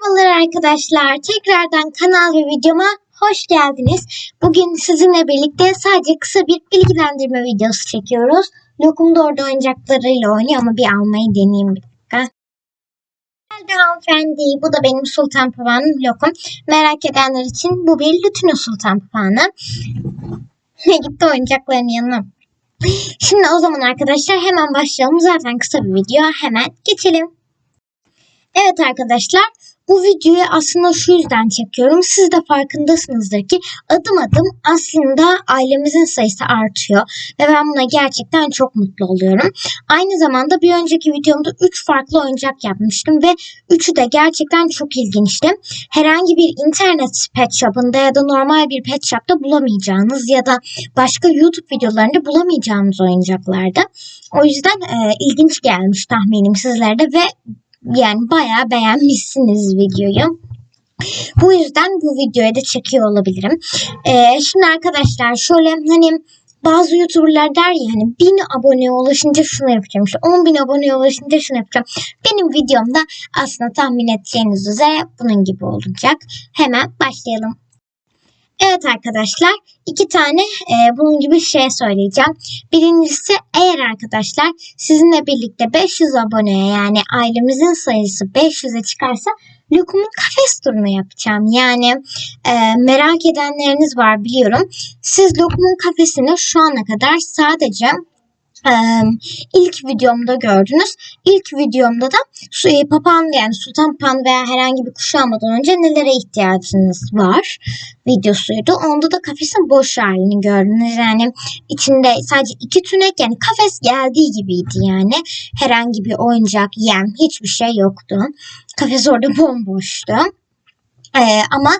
Merhabalar arkadaşlar. Tekrardan kanal ve videoma hoş geldiniz. Bugün sizinle birlikte sadece kısa bir bilgilendirme videosu çekiyoruz. Lokum da orada oyuncaklarıyla oynuyor ama bir almayı deneyeyim bir dakika. Geldi hanımefendi. Bu da benim Sultan Papağanım Lokum. Merak edenler için bu bir Lütino Sultan Papağanı. Gitti oyuncakların yanına. Şimdi o zaman arkadaşlar hemen başlayalım. Zaten kısa bir video. Hemen geçelim. Evet arkadaşlar bu videoyu aslında şu yüzden çekiyorum. Siz de farkındasınızdır ki adım adım aslında ailemizin sayısı artıyor. Ve ben buna gerçekten çok mutlu oluyorum. Aynı zamanda bir önceki videomda 3 farklı oyuncak yapmıştım ve üçü de gerçekten çok ilginçti. Herhangi bir internet pet shop'ında ya da normal bir pet shop'ta bulamayacağınız ya da başka YouTube videolarında bulamayacağınız oyuncaklardı. O yüzden e, ilginç gelmiş tahminim sizlerde ve yani bayağı beğenmişsiniz videoyu. Bu yüzden bu videoyu da çekiyor olabilirim. Ee, şimdi arkadaşlar şöyle hani bazı YouTuber'lar der ya hani 1000 aboneye ulaşınca şunu yapacağım işte 10 bin aboneye ulaşınca şunu yapacağım. Benim videomda aslında tahmin edeceğiniz üzere bunun gibi olacak. Hemen başlayalım. Evet arkadaşlar iki tane e, bunun gibi şey söyleyeceğim. Birincisi eğer arkadaşlar sizinle birlikte 500 aboneye yani ailemizin sayısı 500'e çıkarsa Lokum'un kafes turunu yapacağım. Yani e, merak edenleriniz var biliyorum. Siz Lokum'un kafesini şu ana kadar sadece ilk videomda gördünüz. İlk videomda da su, e, papağan yani sultan pan veya herhangi bir kuşu almadan önce nelere ihtiyacınız var videosuydu. Onda da kafesin boş halini gördünüz. Yani içinde sadece iki tünek yani kafes geldiği gibiydi yani. Herhangi bir oyuncak, yem hiçbir şey yoktu. Kafes orada bomboştu. Ee, ama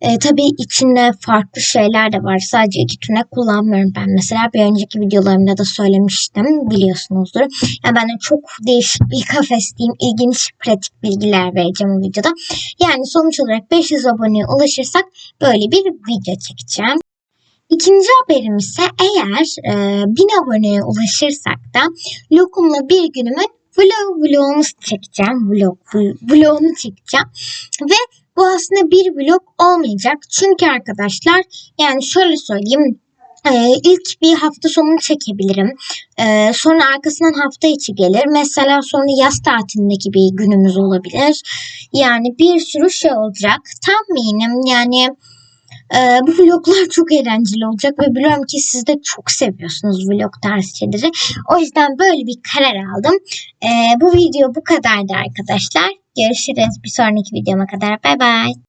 e, tabii içinde farklı şeyler de var. Sadece iki tünek kullanmıyorum ben. Mesela bir önceki videolarımda da söylemiştim biliyorsunuzdur. Yani ben de çok değişik bir kafes diyeyim. ilginç pratik bilgiler vereceğim bu videoda. Yani sonuç olarak 500 aboneye ulaşırsak böyle bir video çekeceğim. İkinci haberim ise eğer e, 1000 aboneye ulaşırsak da Lokum'la bir günümün vlog vlogunu çekeceğim. Vlog, vlogunu çekeceğim. Ve bu aslında bir vlog olmayacak. Çünkü arkadaşlar yani şöyle söyleyeyim. Ee, ilk bir hafta sonunu çekebilirim. Ee, sonra arkasından hafta içi gelir. Mesela sonra yaz tatilindeki bir günümüz olabilir. Yani bir sürü şey olacak. Tahminim yani ee, bu vloglar çok eğlenceli olacak ve biliyorum ki siz de çok seviyorsunuz vlog tarzı. O yüzden böyle bir karar aldım. Ee, bu video bu kadardı arkadaşlar. Görüşürüz bir sonraki videoma kadar. Bay bay.